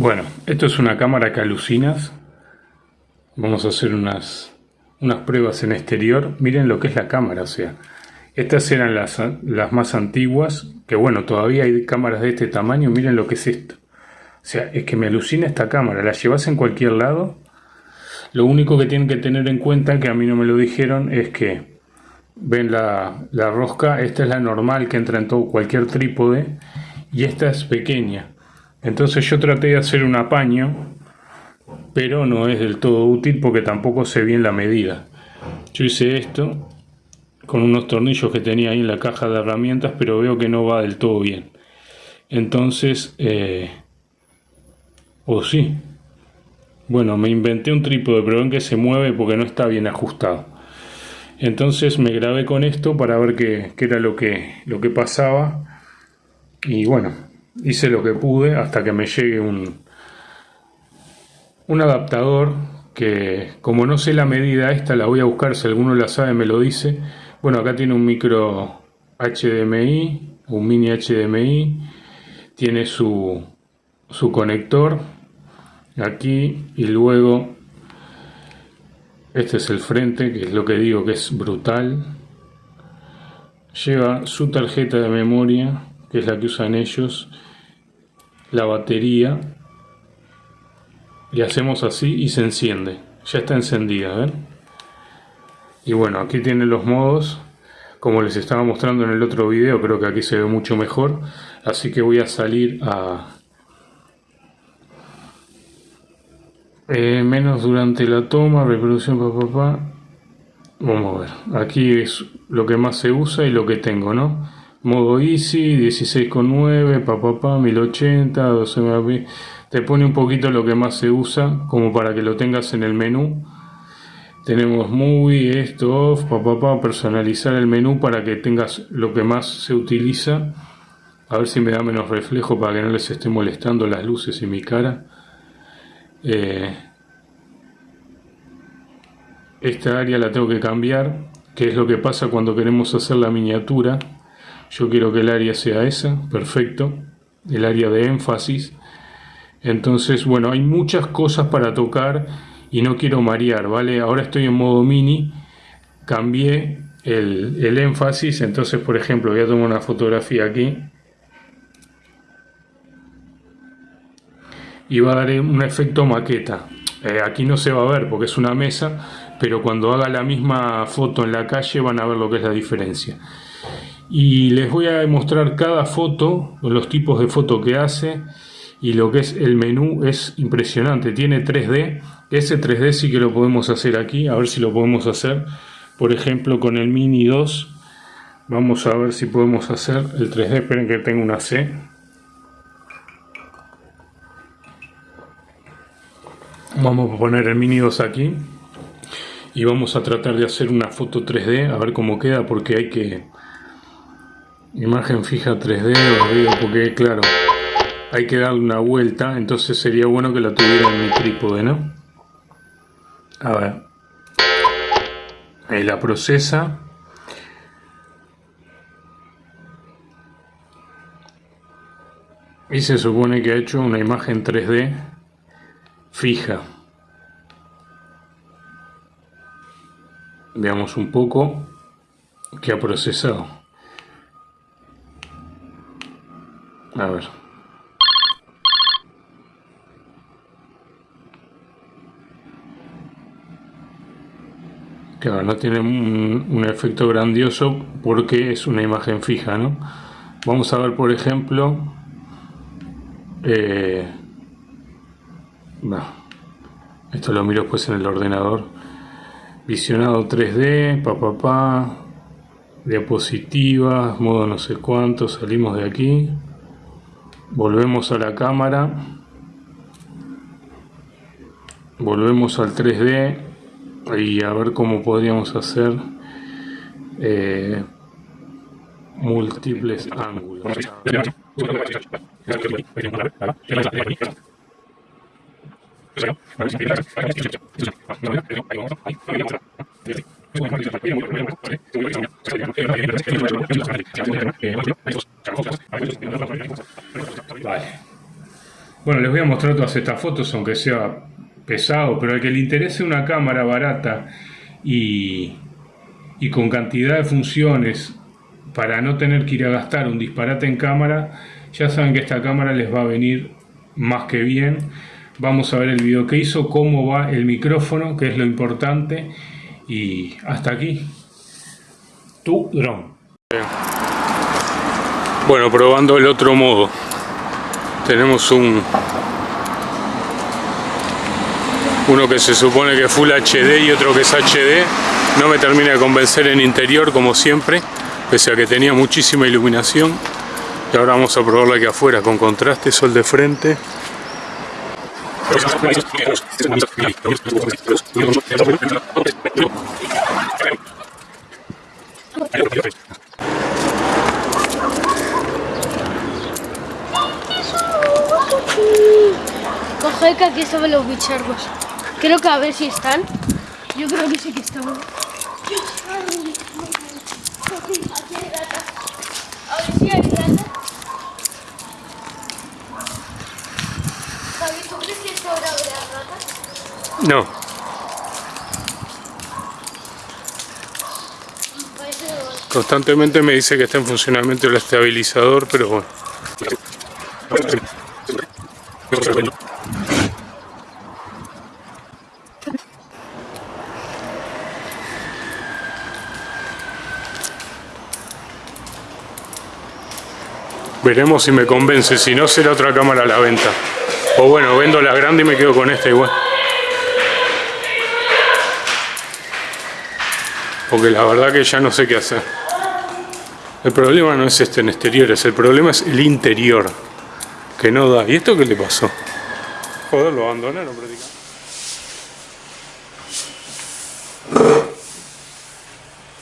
Bueno, esto es una cámara que alucinas. Vamos a hacer unas, unas pruebas en exterior. Miren lo que es la cámara, o sea, estas eran las, las más antiguas, que bueno, todavía hay cámaras de este tamaño. Miren lo que es esto. O sea, es que me alucina esta cámara. La llevas en cualquier lado. Lo único que tienen que tener en cuenta, que a mí no me lo dijeron, es que ven la, la rosca. Esta es la normal que entra en todo cualquier trípode. Y esta es pequeña. Entonces yo traté de hacer un apaño, pero no es del todo útil porque tampoco sé bien la medida. Yo hice esto con unos tornillos que tenía ahí en la caja de herramientas, pero veo que no va del todo bien. Entonces, eh, o sí. Bueno, me inventé un trípode, pero ven que se mueve porque no está bien ajustado. Entonces me grabé con esto para ver qué, qué era lo que, lo que pasaba. Y bueno, hice lo que pude hasta que me llegue un, un adaptador que como no sé la medida esta la voy a buscar si alguno la sabe me lo dice. Bueno acá tiene un micro HDMI un mini HDMI tiene su, su conector aquí y luego este es el frente que es lo que digo que es brutal. Lleva su tarjeta de memoria que es la que usan ellos la batería y hacemos así y se enciende. Ya está encendida ¿ven? y bueno aquí tienen los modos como les estaba mostrando en el otro video creo que aquí se ve mucho mejor. Así que voy a salir a eh, menos durante la toma reproducción papá vamos a ver. Aquí es lo que más se usa y lo que tengo no modo easy 16,9 papá 1080 12 megapíxeles te pone un poquito lo que más se usa como para que lo tengas en el menú. Tenemos movie esto off papá personalizar el menú para que tengas lo que más se utiliza. A ver si me da menos reflejo para que no les esté molestando las luces y mi cara. Eh, esta área la tengo que cambiar que es lo que pasa cuando queremos hacer la miniatura yo quiero que el área sea esa, perfecto, el área de énfasis. Entonces, bueno, hay muchas cosas para tocar y no quiero marear, ¿vale? Ahora estoy en modo mini, cambié el, énfasis, entonces, por ejemplo, voy a tomar una fotografía aquí. Y va a dar un efecto maqueta. Eh, aquí no se va a ver porque es una mesa, pero cuando haga la misma foto en la calle van a ver lo que es la diferencia y les voy a mostrar cada foto, los tipos de foto que hace y lo que es el menú es impresionante, tiene 3D, ese 3D sí que lo podemos hacer aquí, a ver si lo podemos hacer, por ejemplo con el Mini 2, vamos a ver si podemos hacer el 3D, esperen que tengo una C. Vamos a poner el Mini 2 aquí y vamos a tratar de hacer una foto 3D, a ver cómo queda porque hay que imagen fija 3D porque claro hay que darle una vuelta entonces sería bueno que la tuviera en mi trípode ¿no? a ver. Ahí la procesa. Y se supone que ha hecho una imagen 3D fija. Veamos un poco que ha procesado A ver. Claro, no tiene un, efecto grandioso porque es una imagen fija, ¿no? Vamos a ver, por ejemplo... Eh, esto lo miro después en el ordenador. Visionado 3D, papá, pa, diapositivas, modo no sé cuánto, salimos de aquí volvemos a la cámara. Volvemos al 3D y a ver cómo podríamos hacer eh, múltiples ángulos Bueno, les voy a mostrar todas estas fotos, aunque sea pesado, pero al que le interese una cámara barata y, y con cantidad de funciones para no tener que ir a gastar un disparate en cámara, ya saben que esta cámara les va a venir más que bien. Vamos a ver el video que hizo, cómo va el micrófono, que es lo importante. Y hasta aquí, tu dron. Bueno, probando el otro modo. Tenemos un... Uno que se supone que es Full HD y otro que es HD. No me termina de convencer en interior como siempre, pese a que tenía muchísima iluminación. Y ahora vamos a probarlo aquí afuera con contraste, sol de frente. Coge que aquí estaban los bichargos. Creo que a ver si están. Yo creo que sí que están. A ver si hay rata. No, constantemente me dice que está en funcionamiento el estabilizador, pero bueno. Veremos si me convence, si no será otra cámara a la venta. O bueno, vendo la grande y me quedo con esta igual. Porque la verdad que ya no sé qué hacer. El problema no es este en exteriores, el problema es el interior. Que no da. ¿Y esto qué le pasó? Joder, lo abandonaron prácticamente.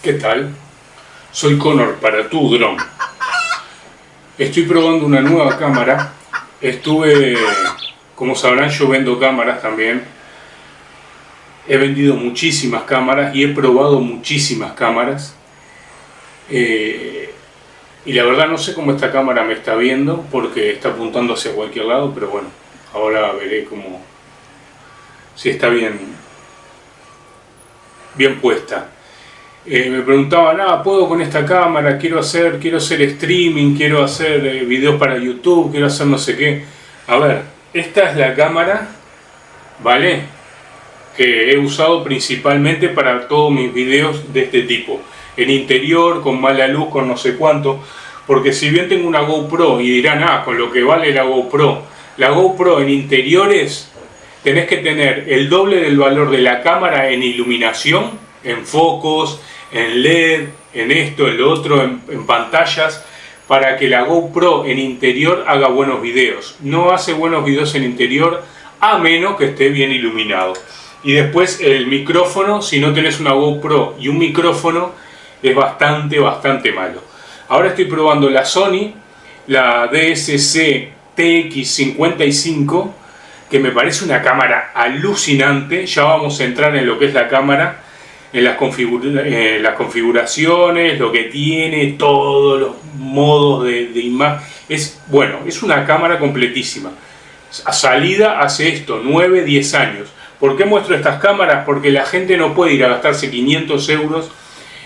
¿Qué tal? Soy Connor para tu dron. Estoy probando una nueva cámara. Estuve, como sabrán, yo vendo cámaras también. He vendido muchísimas cámaras y he probado muchísimas cámaras. Eh, y la verdad no sé cómo esta cámara me está viendo porque está apuntando hacia cualquier lado, pero bueno, ahora veré cómo si está bien bien puesta. Eh, me preguntaban, ah, ¿puedo con esta cámara? Quiero hacer, quiero hacer streaming, quiero hacer eh, videos para YouTube, quiero hacer no sé qué. A ver, esta es la cámara, ¿vale? Que he usado principalmente para todos mis videos de este tipo. En interior, con mala luz, con no sé cuánto. Porque si bien tengo una GoPro y dirán, ah, con lo que vale la GoPro. La GoPro en interiores tenés que tener el doble del valor de la cámara en iluminación, en focos, en LED, en esto, en lo otro, en, pantallas, para que la GoPro en interior haga buenos videos. No hace buenos videos en interior a menos que esté bien iluminado. Y después el micrófono, si no tenés una GoPro y un micrófono, es bastante, bastante malo. Ahora estoy probando la Sony, la DSC TX55, que me parece una cámara alucinante. Ya vamos a entrar en lo que es la cámara, en las, las configuraciones, lo que tiene, todos los modos de, de imagen. Es, bueno, es una cámara completísima. A salida hace esto, 9, 10 años. ¿Por qué muestro estas cámaras? Porque la gente no puede ir a gastarse 500 euros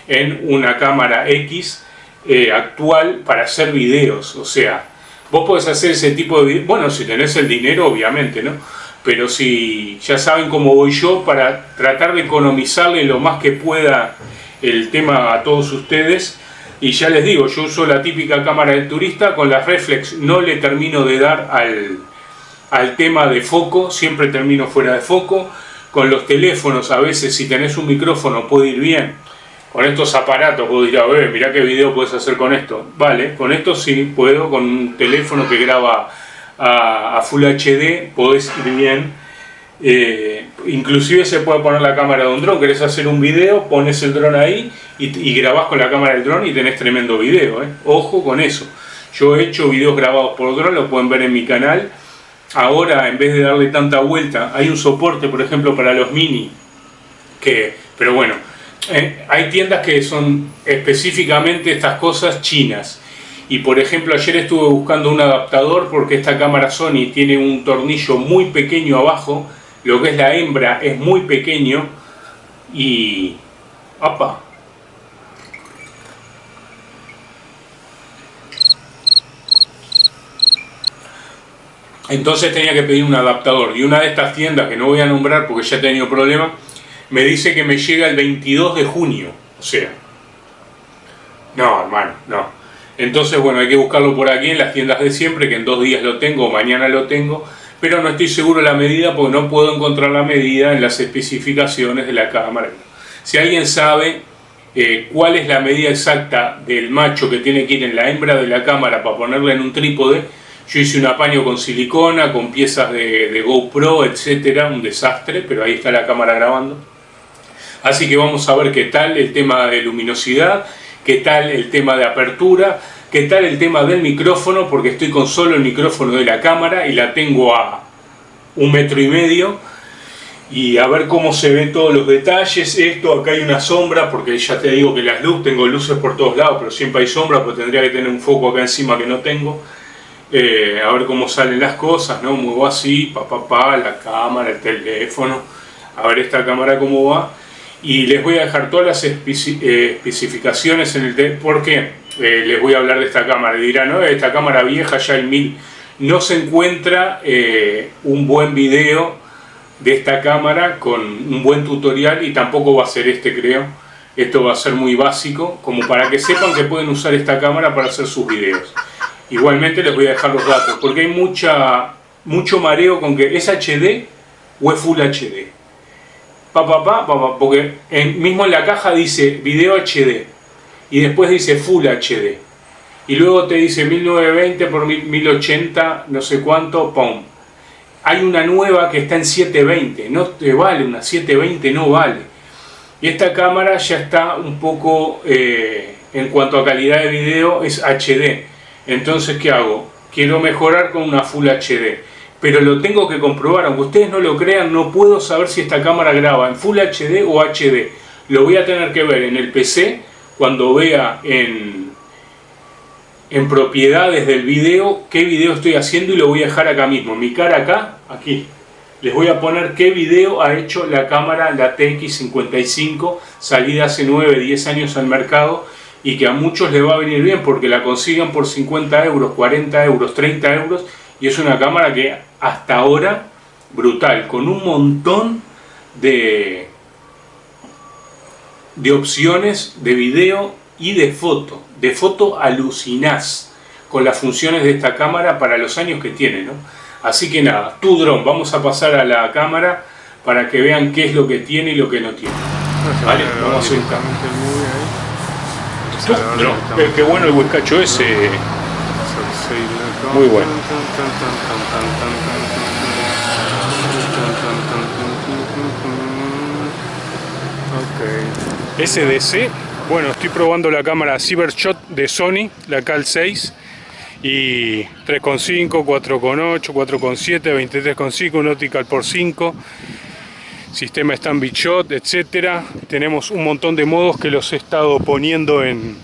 en una cámara X eh, actual para hacer videos. O sea, vos podés hacer ese tipo de videos, bueno, si tenés el dinero, obviamente, ¿no? Pero si ya saben cómo voy yo, para tratar de economizarle lo más que pueda el tema a todos ustedes. Y ya les digo, yo uso la típica cámara del turista, con la reflex no le termino de dar al, al tema de foco, siempre termino fuera de foco. Con los teléfonos, a veces si tenés un micrófono puede ir bien. Con estos aparatos puedo ir a ver, mirá qué video puedes hacer con esto. Vale, con esto sí puedo, con un teléfono que graba a, Full HD, podés ir bien. Eh, inclusive se puede poner la cámara de un dron, querés hacer un video, pones el dron ahí y, y grabás con la cámara del dron y tenés tremendo video. ¿eh? Ojo con eso. Yo he hecho videos grabados por dron, lo pueden ver en mi canal. Ahora, en vez de darle tanta vuelta, hay un soporte, por ejemplo, para los mini, que, pero bueno, eh, hay tiendas que son específicamente estas cosas chinas. Y por ejemplo, ayer estuve buscando un adaptador porque esta cámara Sony tiene un tornillo muy pequeño abajo, lo que es la hembra es muy pequeño y... ¡Apa! Entonces tenía que pedir un adaptador y una de estas tiendas que no voy a nombrar porque ya he tenido problemas me dice que me llega el 22 de junio. O sea, no, hermano, no. Entonces, bueno, hay que buscarlo por aquí en las tiendas de siempre, que en dos días lo tengo, mañana lo tengo, pero no estoy seguro de la medida porque no puedo encontrar la medida en las especificaciones de la cámara. Si alguien sabe eh, cuál es la medida exacta del macho que tiene que ir en la hembra de la cámara para ponerla en un trípode, yo hice un apaño con silicona, con piezas de, de GoPro, etcétera, un desastre, pero ahí está la cámara grabando. Así que vamos a ver qué tal el tema de luminosidad, qué tal el tema de apertura, qué tal el tema del micrófono, porque estoy con solo el micrófono de la cámara y la tengo a un metro y medio. Y a ver cómo se ven todos los detalles. Esto, acá hay una sombra, porque ya te digo que las luces, tengo luces por todos lados, pero siempre hay sombra, pues tendría que tener un foco acá encima que no tengo. Eh, a ver cómo salen las cosas, ¿no? Muevo así, pa, pa, pa, la cámara, el teléfono, a ver esta cámara cómo va y les voy a dejar todas las eh, especificaciones en el porque eh, les voy a hablar de esta cámara. Y dirán, no, esta cámara vieja ya el 1000 no se encuentra eh, un buen video de esta cámara con un buen tutorial y tampoco va a ser este creo. Esto va a ser muy básico como para que sepan que pueden usar esta cámara para hacer sus videos. Igualmente les voy a dejar los datos porque hay mucha mucho mareo con que es HD o es Full HD pa, pa, pa, porque mismo en la caja dice video HD y después dice Full HD y luego te dice 1920 por 1080 no sé cuánto, pum. Hay una nueva que está en 720 no te vale, una 720 no vale. Y esta cámara ya está un poco eh, en cuanto a calidad de video es HD entonces ¿qué hago? quiero mejorar con una Full HD pero lo tengo que comprobar, aunque ustedes no lo crean, no puedo saber si esta cámara graba en Full HD o HD. Lo voy a tener que ver en el PC cuando vea en, en propiedades del video qué video estoy haciendo y lo voy a dejar acá mismo, mi cara acá, aquí. Les voy a poner qué video ha hecho la cámara, la TX55, salida hace 9, 10 años al mercado y que a muchos les va a venir bien porque la consigan por 50 euros, 40 euros, 30 euros y es una cámara que hasta ahora brutal, con un montón de, de opciones de video y de foto. De foto alucinás con las funciones de esta cámara para los años que tiene. ¿no? Así que nada, tu dron, vamos a pasar a la cámara para que vean qué es lo que tiene y lo que no tiene. Vale, vamos a hacer un Qué bueno el huescacho ese. Muy bueno. SDC, bueno, estoy probando la cámara Cybershot de Sony, la Cal 6 y 3.5, 4.8, 4.7, 23.5, un optical por 5 sistema Stand Shot, etcétera. Tenemos un montón de modos que los he estado poniendo en,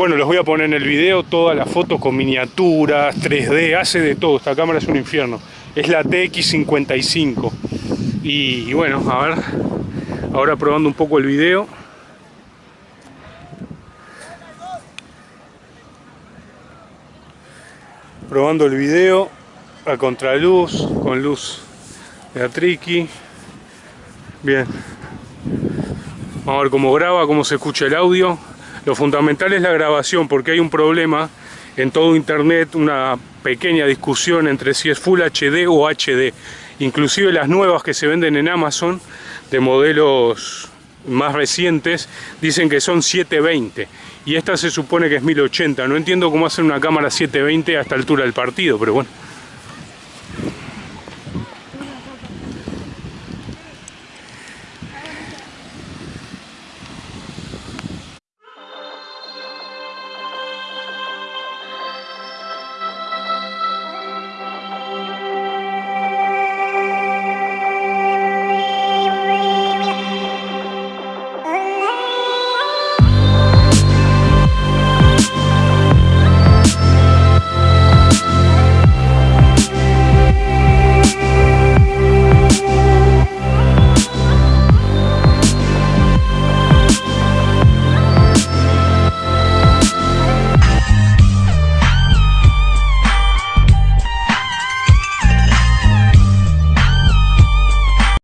bueno, los voy a poner en el video, todas las fotos con miniaturas, 3D, hace de todo, esta cámara es un infierno. Es la TX55. Y bueno, a ver, ahora probando un poco el video. Probando el video a contraluz, con luz de Atriki. Bien. Vamos a ver cómo graba, cómo se escucha el audio. Lo fundamental es la grabación porque hay un problema en todo internet, una pequeña discusión entre si es Full HD o HD. Inclusive las nuevas que se venden en Amazon de modelos más recientes dicen que son 720 y esta se supone que es 1080. No entiendo cómo hacer una cámara 720 a esta altura del partido, pero bueno.